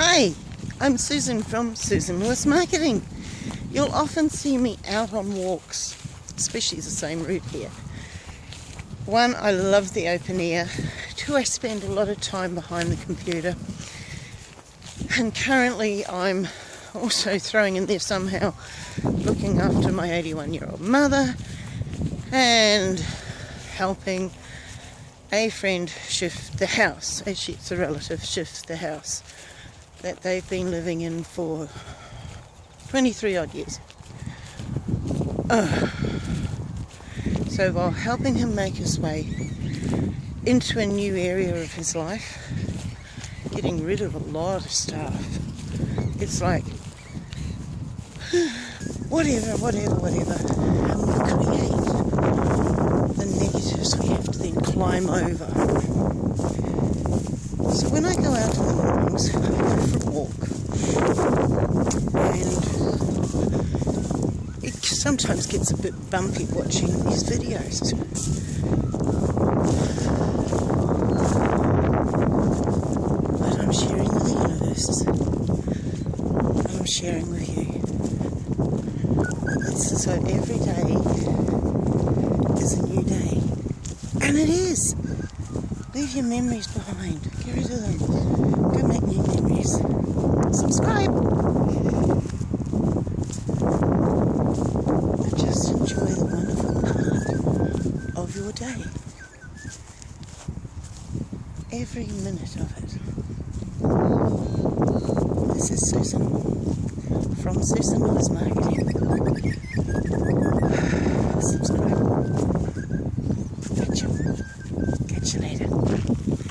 Hi, I'm Susan from Susan Lewis Marketing. You'll often see me out on walks, especially the same route here. One, I love the open air. Two, I spend a lot of time behind the computer. And currently, I'm also throwing in there somehow looking after my 81 year old mother and helping a friend shift the house. Actually, it's a relative shift the house that they've been living in for 23 odd years. Uh, so while helping him make his way into a new area of his life, getting rid of a lot of stuff, it's like whatever, whatever, whatever, and we create the negatives we have to then climb over. When I go out in the mornings, I go for a walk, and it sometimes gets a bit bumpy watching these videos. But I'm sharing with the universe, I'm sharing with you. It's so every day is a new day, and it is. Leave your memories behind. Get rid of them. Go make new memories. Subscribe. And just enjoy the wonderful part of your day. Every minute of it. This is Susan from Susan Lewis Marketing.